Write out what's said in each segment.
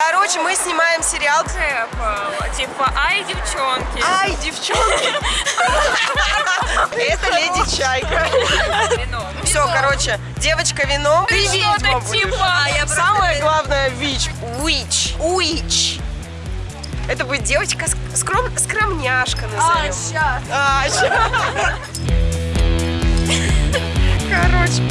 Короче, мы снимаем сериал. Apple. Типа, ай, девчонки. Ай, девчонки! Это леди Чайка. Вино. Все, короче, девочка вино. Ты ведьма будешь. типа, а Самое главное, вич. Witch. Witch. Это будет девочка ск- скром... скромняшка назовем. сейчас. А, ща. Короче.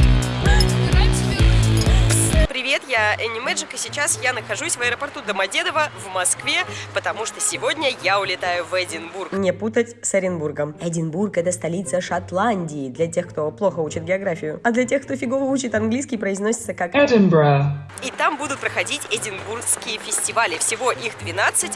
Привет, я Энни Мэджик, и сейчас я нахожусь в аэропорту Домодедово в Москве, потому что сегодня я улетаю в Эдинбург. Не путать с Оренбургом. Эдинбург – это столица Шотландии, для тех, кто плохо учит географию. А для тех, кто фигово учит английский, произносится как Edinburgh. и там будут проходить Эдинбургские фестивали. Всего их 12.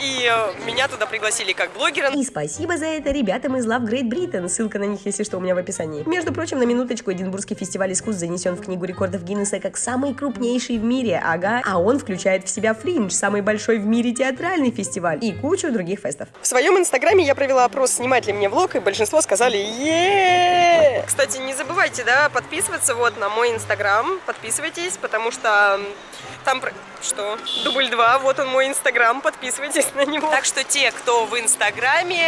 И э, меня туда пригласили как блогера. И спасибо за это ребятам из Love Great Britain. Ссылка на них, если что, у меня в описании. Между прочим, на минуточку, Эдинбургский фестиваль искусств занесен в книгу рекордов Гиннесса как самый крупнейший в мире. Ага. А он включает в себя Фриндж, самый большой в мире театральный фестиваль. И кучу других фестов. В своем инстаграме я провела опрос, снимать ли мне влог, и большинство сказали е Кстати, не забывайте, да, подписываться вот на мой инстаграм. Подписывайтесь, потому что там... Что? Дубль 2, вот он мой инстаграм, подписывайтесь на него. Так что те, кто в инстаграме,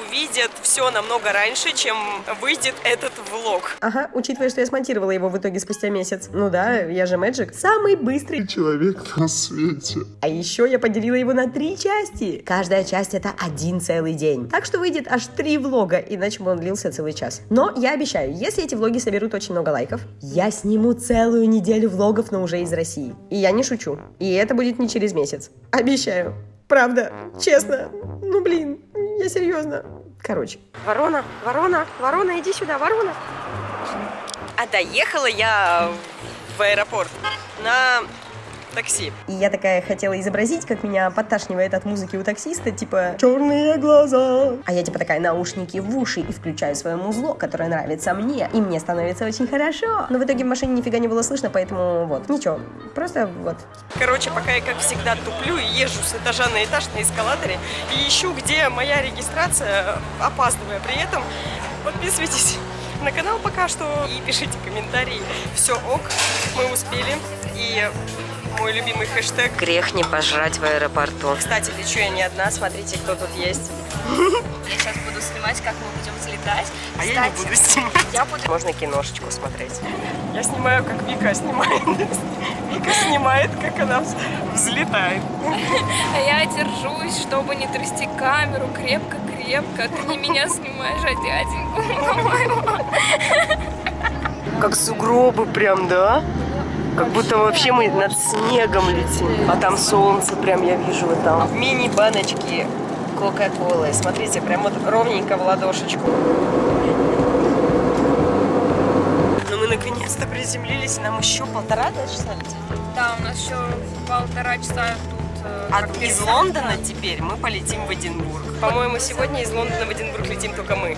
увидят все намного раньше, чем выйдет этот влог. Ага, учитывая, что я смонтировала его в итоге спустя месяц. Ну да, я же Мэджик. Самый быстрый человек на свете. а еще я поделила его на три части. Каждая часть это один целый день. Так что выйдет аж три влога, иначе бы он длился целый час. Но я обещаю, если эти влоги соберут очень много лайков, я сниму целую неделю влогов, но уже из России. И я не шучу. И это будет не через месяц. Обещаю. Правда. Честно. Ну блин, я серьезно. Короче. Ворона, ворона, ворона, иди сюда, ворона. А доехала я в аэропорт на такси. И я такая хотела изобразить, как меня подташнивает от музыки у таксиста, типа «Черные глаза». А я типа такая наушники в уши и включаю свое музло, которое нравится мне. И мне становится очень хорошо. Но в итоге в машине нифига не было слышно, поэтому вот. Ничего, просто вот. Короче, пока я как всегда туплю и езжу с этажа на этаж на эскалаторе и ищу, где моя регистрация, опаздывая при этом, подписывайтесь на канал пока что и пишите комментарии. Все ок, мы успели. И мой любимый хэштег «Грех не пожрать в аэропорту». Кстати, лечу я не одна, смотрите, кто тут есть. Я сейчас буду снимать, как мы будем взлетать. А я не Кстати, буду снимать. Я буду... Можно киношечку смотреть. Я снимаю, как Вика снимает. Вика снимает, как она вз- взлетает. А я держусь, чтобы не трясти камеру крепко-крепко. Ты не меня снимаешь, а дяденьку. Как сугробы прям, да? Как будто вообще мы над снегом летим. А там солнце прям я вижу вот там. Мини-баночки Кока-Колы. Смотрите, прям вот ровненько в ладошечку. Ну мы наконец-то приземлились, нам еще полтора да, часа. Да, у нас еще полтора часа тут... э, А из. Лондона теперь мы полетим в Эдинбург. По-моему, сегодня из Лондона в Эдинбург летим только мы.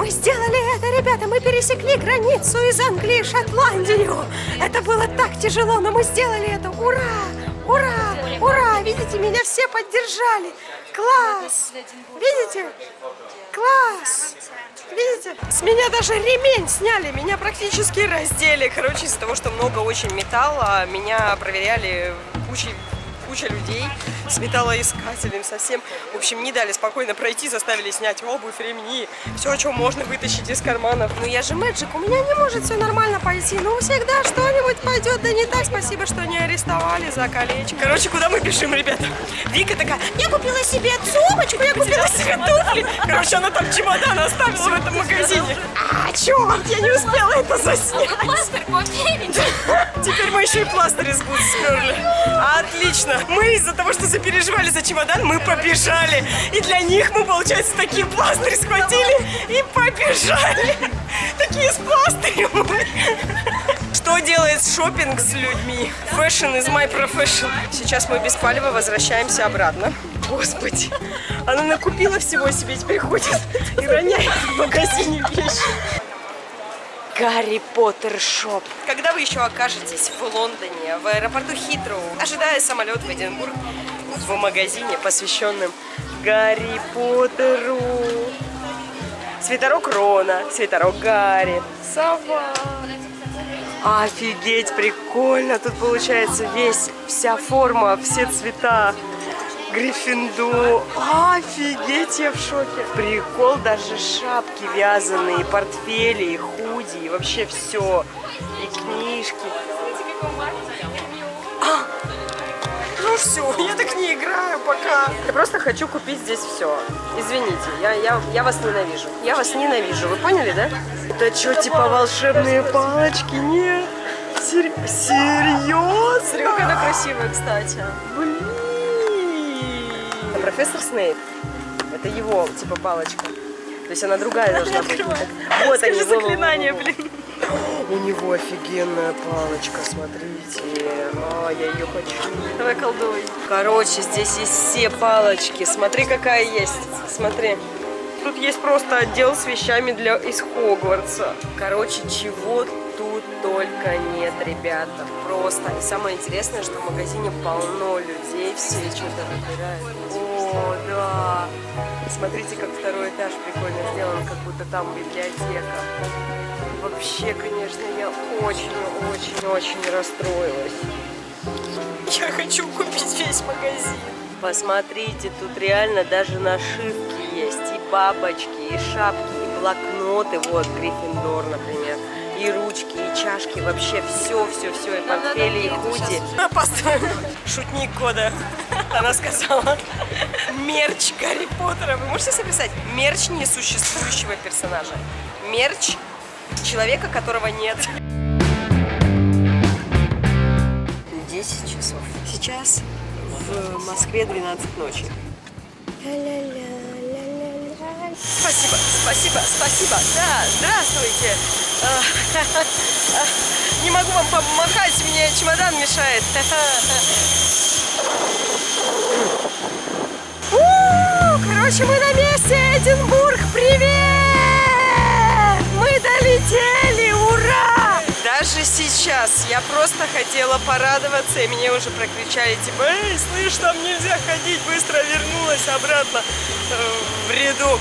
Мы сделали это, ребята! Мы пересекли границу из Англии в Шотландию! Это было так тяжело, но мы сделали это! Ура! Ура! Ура! Видите, меня все поддержали! Класс! Видите? Класс! Видите? С меня даже ремень сняли, меня практически раздели. Короче, из-за того, что много очень металла, меня проверяли кучей куча людей с металлоискателем совсем. В общем, не дали спокойно пройти, заставили снять обувь, ремни, все, о чем можно вытащить из карманов. Ну я же мэджик, у меня не может все нормально пойти. Ну всегда что-нибудь пойдет, да не так. Спасибо, что не арестовали за колечко. Короче, куда мы бежим, ребята? Вика такая, я купила себе сумочку, я купила себе туфли. Короче, она там чемодан оставила в этом магазине. А, черт, я не успела это заснять. Пластырь. Теперь мы еще и пластырь из губ сперли. Отлично. Мы из-за того, что запереживали за чемодан, мы побежали. И для них мы, получается, такие пластырь схватили и побежали. Такие с пластырем. Что делает шопинг с людьми? Fashion is my profession. Сейчас мы без палева возвращаемся обратно. Господи, она накупила всего себе, теперь ходит и роняет в магазине вещи. Гарри Поттер shop. Когда вы еще окажетесь в Лондоне, в аэропорту Хитроу, ожидая самолет в Эдинбург, в магазине, посвященном Гарри Поттеру. Свитерок Рона, свитерок Гарри, сова. Офигеть, прикольно. Тут получается весь, вся форма, все цвета. Гриффиндор. Офигеть, я в шоке. Прикол, даже шапки вязаные, портфели, и худи, и вообще все. И книжки. А, ну все, я так не играю пока. Я просто хочу купить здесь все. Извините, я, я, я вас ненавижу. Я вас ненавижу, вы поняли, да? Это что, типа волшебные палочки? Нет. Сер... Серьезно? Смотри, она красивая, кстати. Блин. Профессор Снейп. Это его, типа, палочка. То есть она другая должна быть. Вот они, Скажи заклинание, блин. У него офигенная палочка, смотрите. А, я ее хочу. Давай колдуй. Короче, здесь есть все палочки. Смотри, какая есть. Смотри. Тут есть просто отдел с вещами для из Хогвартса. Короче, чего тут только нет, ребята. Просто. И самое интересное, что в магазине полно людей, все что-то выбирают. О, да. Смотрите, как второй этаж прикольно сделан, как будто там библиотека. Вообще, конечно, я очень-очень-очень расстроилась. Я хочу купить весь магазин. Посмотрите, тут реально даже нашивки есть, и бабочки, и шапки, и блокноты, вот, Гриффиндор, например, и ручки, и чашки, вообще все, все, все, и портфели, и худи. Опаздываем. Шутник года, она сказала. Мерч Гарри Поттера. Вы можете себе представить? Мерч несуществующего персонажа. Мерч человека, которого нет. 10 часов. Сейчас в Москве 12 ночи. Спасибо, спасибо, спасибо. Да, здравствуйте. А, а, Не могу вам помахать, мне чемодан мешает. Короче, мы на месте, Эдинбург, привет! Мы долетели, ура! Даже сейчас я просто хотела порадоваться, и мне уже прокричали, типа, эй, слышь, там нельзя ходить, быстро вернулась обратно э, в рядок.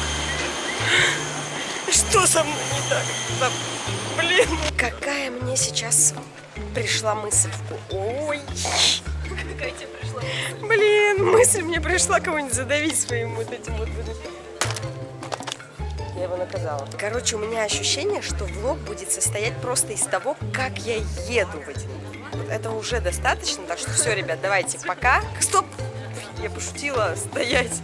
Что со мной не так? Да, блин. Какая мне сейчас пришла мысль? Ой. Какая тебе пришла? Блин, мысль мне пришла кого-нибудь задавить своим вот этим вот. Я его наказала. Короче, у меня ощущение, что влог будет состоять просто из того, как я еду в. Вот этого уже достаточно, так что все, ребят, давайте пока. Стоп! Я пошутила, стоять.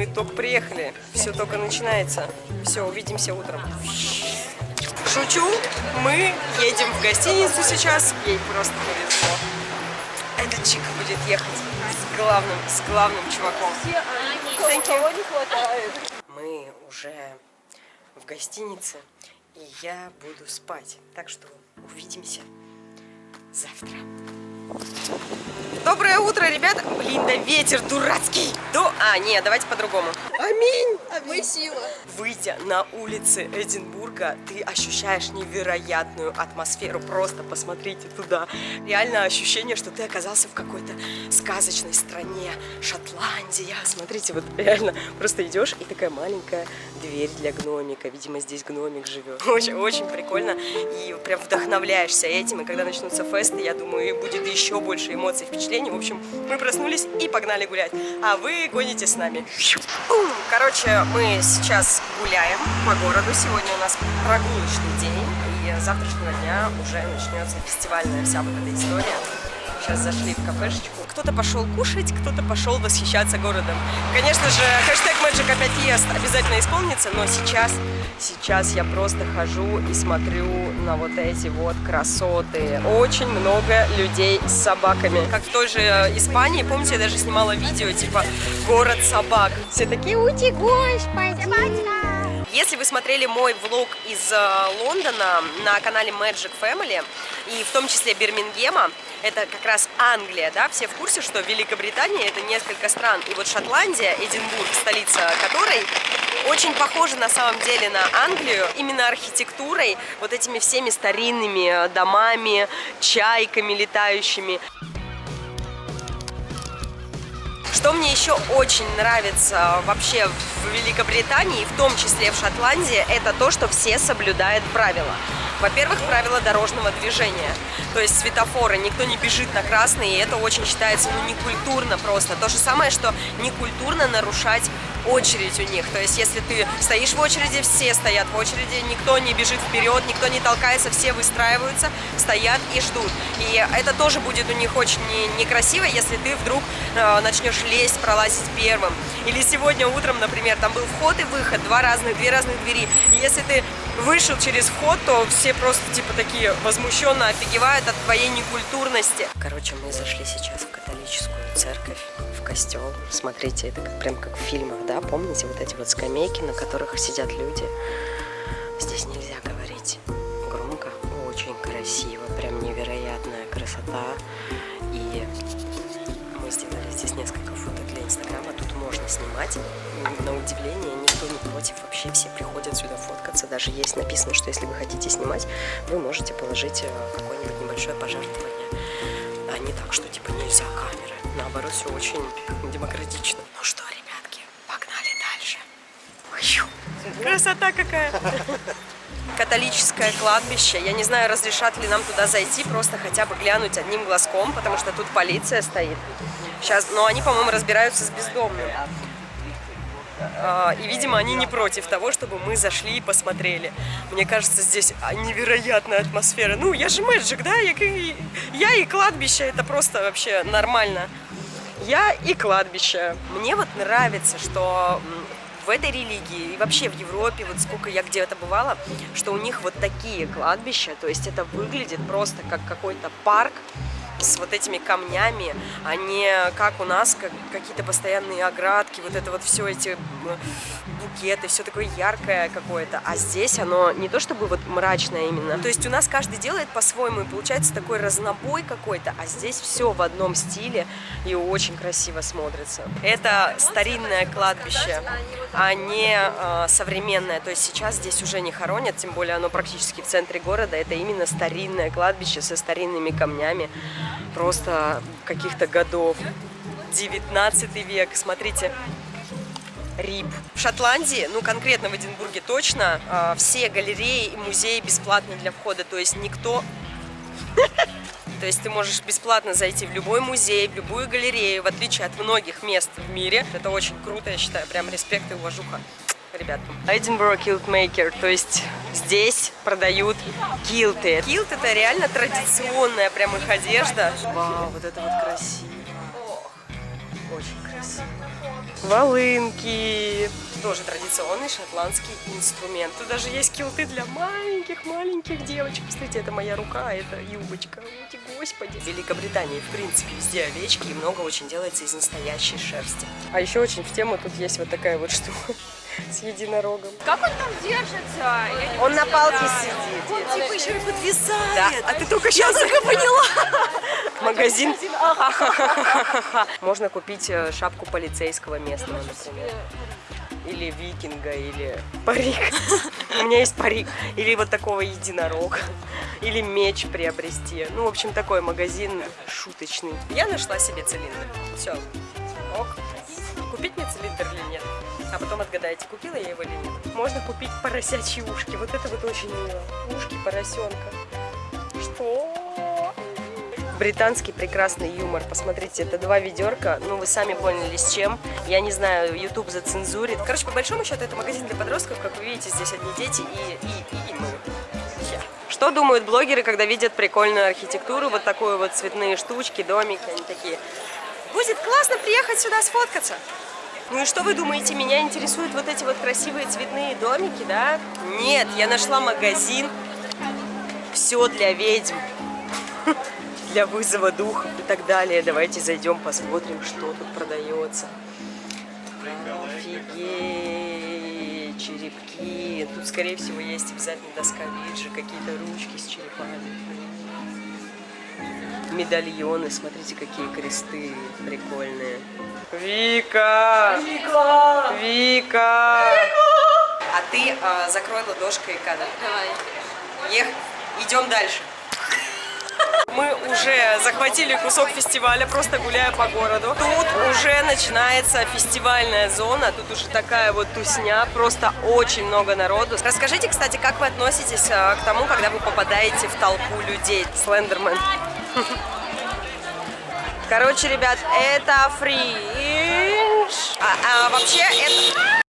Мы только приехали, все только начинается. Все, увидимся утром. Шучу, мы едем в гостиницу сейчас, ей просто повезло. Эта чика будет ехать с главным, с главным чуваком. Мы уже в гостинице, и я буду спать. Так что увидимся завтра. Доброе утро, ребята! Блин, да ветер дурацкий! До... А, нет, давайте по-другому. Аминь! Мы сила. Выйдя на улицы Эдинбурга, ты ощущаешь невероятную атмосферу. Просто посмотрите туда. Реально ощущение, что ты оказался в какой-то сказочной стране. Шотландия. Смотрите, вот реально просто идешь и такая маленькая дверь для гномика. Видимо, здесь гномик живет. Очень, очень прикольно. И прям вдохновляешься этим. И когда начнутся фесты, я думаю, будет еще больше эмоций, впечатлений. В общем, мы проснулись и погнали гулять. А вы гоните с нами. Короче, мы сейчас гуляем по городу. Сегодня у нас прогулочный день. И завтрашнего дня уже начнется фестивальная вся вот эта история. Сейчас зашли в кафешечку. Кто-то пошел кушать, кто-то пошел восхищаться городом. Конечно же, хэштег Magic опять ест обязательно исполнится, но сейчас, сейчас я просто хожу и смотрю на вот эти вот красоты. Очень много людей с собаками. Как в той же э, Испании, помните, я даже снимала видео, типа «Город собак». Все такие «Ути, господи!» Если вы смотрели мой влог из э, Лондона на канале Magic Family, и в том числе Бирмингема, это как раз Англия, да, все в курсе, что Великобритания это несколько стран, и вот Шотландия, Эдинбург, столица которой, очень похожа на самом деле на Англию, именно архитектурой, вот этими всеми старинными э, домами, чайками летающими. Что мне еще очень нравится вообще в Великобритании, в том числе в Шотландии, это то, что все соблюдают правила. Во-первых, правила дорожного движения. То есть светофоры, никто не бежит на красный, и это очень считается, ну, некультурно просто. То же самое, что некультурно нарушать очередь у них. То есть, если ты стоишь в очереди, все стоят в очереди, никто не бежит вперед, никто не толкается, все выстраиваются, стоят и ждут. И это тоже будет у них очень не- некрасиво, если ты вдруг э, начнешь лезть, пролазить первым. Или сегодня утром, например, там был вход и выход, два разных, две разных двери. И если ты вышел через вход, то все просто типа такие возмущенно офигевают от твоей некультурности. Короче, мы зашли сейчас в католическую церковь, костел. Смотрите, это как, прям как в фильмах, да? Помните вот эти вот скамейки, на которых сидят люди? Здесь нельзя говорить громко, очень красиво, прям невероятная красота. И мы сделали здесь несколько фото для Инстаграма. Тут можно снимать. На удивление, никто не против. Вообще все приходят сюда фоткаться. Даже есть написано, что если вы хотите снимать, вы можете положить э, какое-нибудь небольшое пожертвование. А не так, что типа нельзя камеры. Наоборот, все очень демократично. Ну что, ребятки, погнали дальше. Ой, Красота какая. католическое кладбище. Я не знаю, разрешат ли нам туда зайти, просто хотя бы глянуть одним глазком, потому что тут полиция стоит. Сейчас, но они, по-моему, разбираются с бездомным. А, И, видимо, они не против того, чтобы мы зашли и посмотрели. Мне кажется, здесь невероятная атмосфера. Ну, я же мэджик, да? Я, я и кладбище, это просто вообще нормально. Я и кладбище. Мне вот нравится, что в этой религии и вообще в Европе, вот сколько я где-то бывала, что у них вот такие кладбища, то есть это выглядит просто как какой-то парк с вот этими камнями, а не как у нас как, какие-то постоянные оградки, вот это вот все эти м, букеты, все такое яркое какое-то. А здесь оно не то чтобы вот мрачное именно. То есть у нас каждый делает по-своему, и получается такой разнобой какой-то, а здесь все в одном стиле и очень красиво смотрится. Это старинное кладбище, а не э, современное. То есть сейчас здесь уже не хоронят, тем более оно практически в центре города. Это именно старинное кладбище со старинными камнями, просто каких-то годов. 19 век, смотрите, РИП. В Шотландии, ну конкретно в Эдинбурге точно, а, все галереи и музеи бесплатны для входа, то есть никто... То есть ты можешь бесплатно зайти в любой музей, в любую галерею, в отличие от многих мест в мире. Это очень круто, я считаю, прям респект и уважуха Edinburgh Kilt Maker, то есть здесь продают килты. Килт это реально традиционная прям их одежда. Вау, вот это вот красиво. Очень красиво. Волынки. Тоже традиционный шотландский инструмент. Тут даже есть килты для маленьких-маленьких девочек. Посмотрите, это моя рука, это юбочка. Ути, господи. В Великобритании, в принципе, везде овечки и много очень делается из настоящей шерсти. А еще очень в тему тут есть вот такая вот штука с единорогом. Как он там держится? Он на палке сидит. Он типа еще и подвисает. Да, а ты только сейчас только поняла. Магазин. Можно купить э, шапку полицейского местного, например. Или викинга, или парик. У меня есть парик. Или вот такого единорога. Или меч приобрести. Ну, в общем, такой магазин шуточный. Я нашла себе цилиндр. Все. Ок. Купить мне цилиндр или нет? А потом отгадайте, купила я его или нет. Можно купить поросячьи ушки. Вот это вот очень мило. Ушки поросенка. Что? Британский прекрасный юмор. Посмотрите, это два ведерка. Ну, вы сами поняли, с чем. Я не знаю, YouTube зацензурит. Короче, по большому счету, это магазин для подростков. Как вы видите, здесь одни дети и, и, и, и мы. Что думают блогеры, когда видят прикольную архитектуру, вот такую вот цветные штучки, домики, они такие. Будет классно приехать сюда сфоткаться. Ну и что вы думаете, меня интересуют вот эти вот красивые цветные домики, да? Нет, я нашла магазин все для ведьм, для вызова духов и так далее. Давайте зайдем, посмотрим, что тут продается. Офигеть, черепки. Тут, скорее всего, есть обязательно доска виджи, какие-то ручки с черепами. Медальоны, смотрите, какие кресты прикольные. Вика! Вика! Вика! А ты а, закрой ладошкой кадр. Давай. Ех, идем дальше. Мы уже захватили кусок фестиваля, просто гуляя по городу. Тут уже начинается фестивальная зона, тут уже такая вот тусня, просто очень много народу. Расскажите, кстати, как вы относитесь а, к тому, когда вы попадаете в толпу людей? Слендермен. Короче, ребят, это фринж. А, а вообще,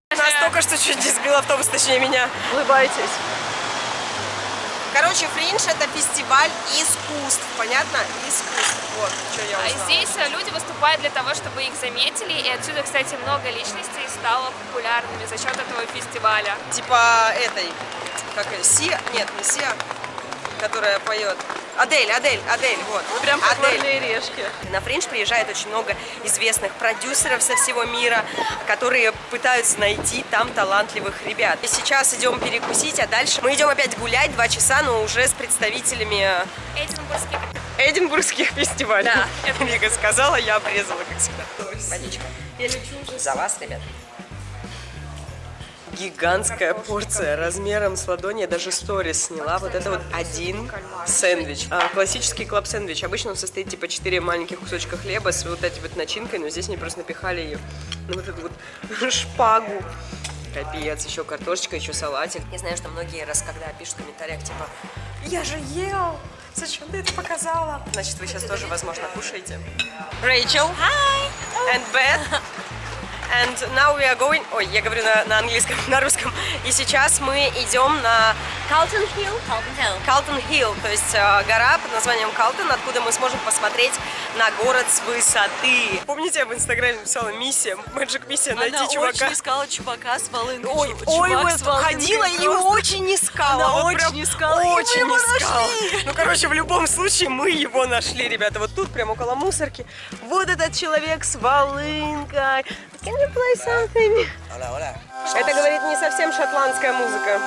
это настолько, что чуть не сбил автобус, точнее меня. Улыбайтесь. Короче, фринж это фестиваль искусств, понятно? Искусств. Вот, что я А узнала. здесь э, люди выступают для того, чтобы их заметили, и отсюда, кстати, много личностей стало популярными за счет этого фестиваля. Типа этой, как Сия? Нет, не Сия, которая поет. Адель, Адель, Адель, вот. Прям как Адель. «Варные решки». На фринж приезжает очень много известных продюсеров со всего мира, которые пытаются найти там талантливых ребят. И сейчас идем перекусить, а дальше мы идем опять гулять два часа, но уже с представителями Эдинбургский Эдинбургских фестивалей. Да, Вика сказала, я обрезала, как всегда. Водичка. За вас, ребят. Гигантская порция размером с ладони. Я даже сторис сняла. Вот это вот один сэндвич. А, классический клаб-сэндвич. Обычно он состоит типа 4 маленьких кусочка хлеба с вот этой вот начинкой, но здесь они просто напихали ее на вот эту вот шпагу. Капец, еще картошечка, еще салатик. Я знаю, что многие раз, когда пишут в комментариях, типа, я же ел, зачем ты это показала? Значит, вы сейчас тоже, возможно, кушаете. Рэйчел. Hi. And Beth. And now we are going... Ой, я говорю на, на английском, на русском. И сейчас мы идем на Калтон Хилл. Калтон Хилл, то есть э, гора под названием Калтон, откуда мы сможем посмотреть на город с высоты. Помните, я в инстаграме написала миссия, Magic миссия, найти Она чувака. очень искала чувака с волынкой. Ой, Чу- ой, чувак вот ходила и просто. очень искала. Она вот очень искала, мы Очень его искала. нашли. Ну, короче, в любом случае мы его нашли, ребята. Вот тут, прям около мусорки. Вот этот человек с волынкой. Can you play something? Это, говорит, не совсем шотландская музыка.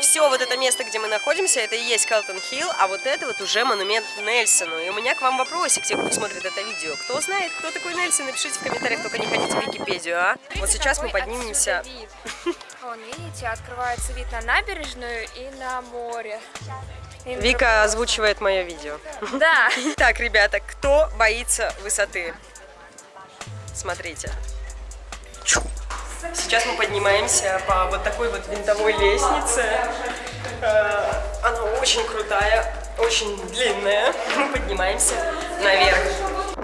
Все вот это место, где мы находимся, это и есть Калтон Хилл, а вот это вот уже монумент Нельсону. И у меня к вам вопросик, те, кто смотрит это видео. Кто знает, кто такой Нельсон, напишите в комментариях, только не ходите в Википедию, а? Вот сейчас мы поднимемся... вид. Вон, видите, открывается вид на набережную и на море. Вика озвучивает мое видео. Да. Так, ребята, кто боится высоты? Смотрите. Сейчас мы поднимаемся по вот такой вот винтовой лестнице. Э, Она очень крутая, очень длинная. Мы поднимаемся наверх.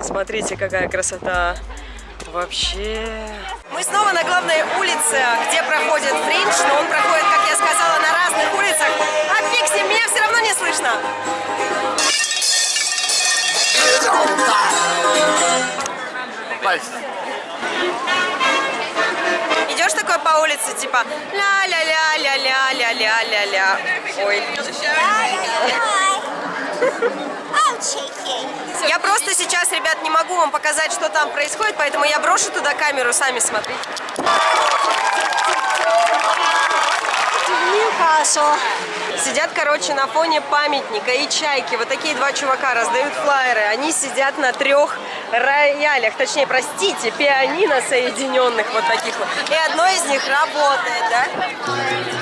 Смотрите, какая красота. Вообще... Мы снова на главной улице, где проходит фринж, но он проходит, как я сказала, на разных улицах. А ним, меня все равно не слышно. Идешь такой по улице, типа ля-ля-ля-ля-ля-ля-ля-ля-ля. Ой. Я просто сейчас, ребят, не могу вам показать, что там происходит, поэтому я брошу туда камеру, сами смотрите. Сидят, короче, на фоне памятника и чайки. Вот такие два чувака раздают флаеры. Они сидят на трех роялях, точнее, простите, пианино соединенных вот таких вот. И одно из них работает, да?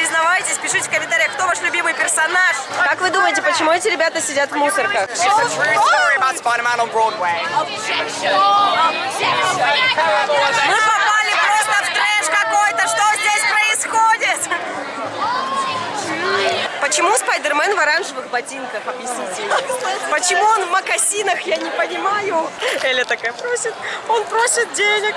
Признавайтесь, пишите в комментариях, кто ваш любимый персонаж. Как вы думаете, почему эти ребята сидят в мусорках? Мы попали просто в трэш какой-то, что здесь происходит? Почему Спайдермен в оранжевых ботинках? Объясните мне. Почему он в мокасинах? Я не понимаю. Эля такая просит, он просит денег.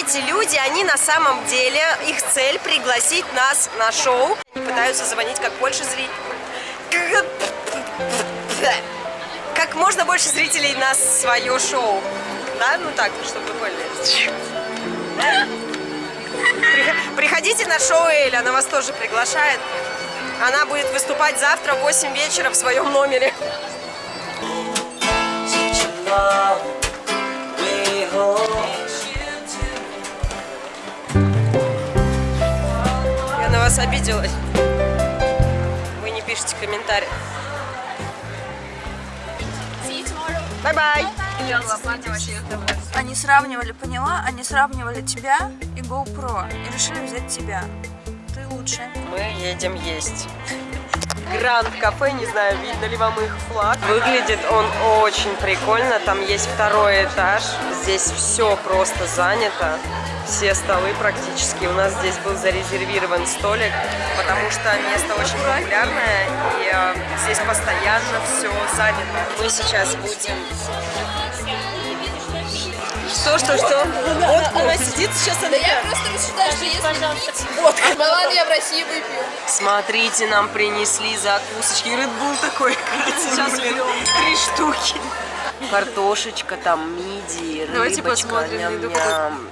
Эти люди, они на самом деле, их цель пригласить нас на шоу. Они пытаются звонить как больше зрителей. Как можно больше зрителей на свое шоу. Да, ну так, чтобы вы поняли. Прих- Приходите на шоу Эль, она вас тоже приглашает. Она будет выступать завтра в 8 вечера в своем номере. Вас обиделась? Вы не пишете комментарии. Bye-bye. Они сравнивали, поняла? Они сравнивали тебя и GoPro и решили взять тебя. Ты лучше. Мы едем есть. Grand Cafe, не знаю, видно ли вам их флаг. Выглядит он очень прикольно. Там есть второй этаж. Здесь все просто занято. Все столы практически. У нас здесь был зарезервирован столик, потому что место очень популярное. И э, здесь постоянно все занято. Мы сейчас будем... Что, что, что? Вот она сидит сейчас, она... Я просто рассуждаю, что если пить водка, ну ладно, я в России выпью. Смотрите, нам принесли закусочки. Bull такой, сейчас блин, три штуки. Картошечка, там мидии, рыбочка, Давайте посмотрим, еду ням-ням.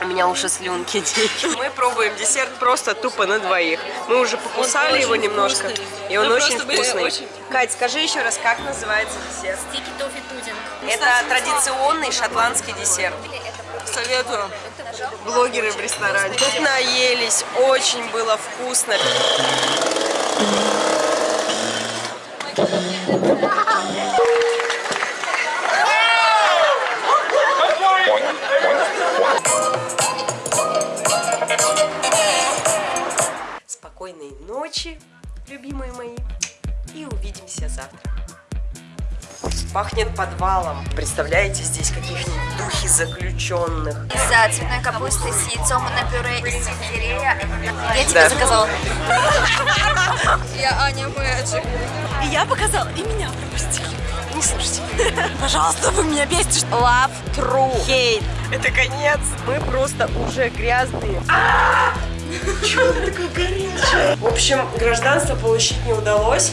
У меня уже слюнки текут. Мы пробуем десерт просто тупо на двоих. Мы уже покусали его немножко, и он очень вкусный. Кать, скажи еще раз, как называется десерт? Стики тофи пудинг. Это традиционный шотландский десерт. Советую. Блогеры в ресторане. Тут наелись, очень было вкусно. Ночи, любимые мои, и увидимся завтра. Пахнет подвалом. Представляете, здесь каких-нибудь духи заключенных. За цветной капустой с яйцом на пюре из сельдерея. Я тебе Да. заказала. Я Аня Мэджик. И я показала, и меня пропустили. Не слушайте. Пожалуйста, вы меня бесите. Love true. Хейт. Это конец. Мы просто уже грязные. Чего она такая горячая? В общем, гражданство получить не удалось.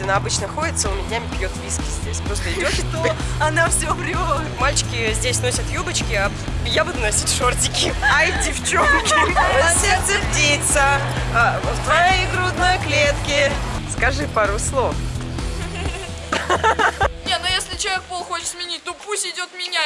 Она обычно ходит целыми днями, пьет виски здесь. Просто идет. Она все врет. Мальчики здесь носят юбочки, а я буду носить шортики. Ай, девчонки, сердце птица а, в твоей грудной клетке. Скажи пару слов. Не, ну если человек пол хочет сменить, то пусть идет меняет.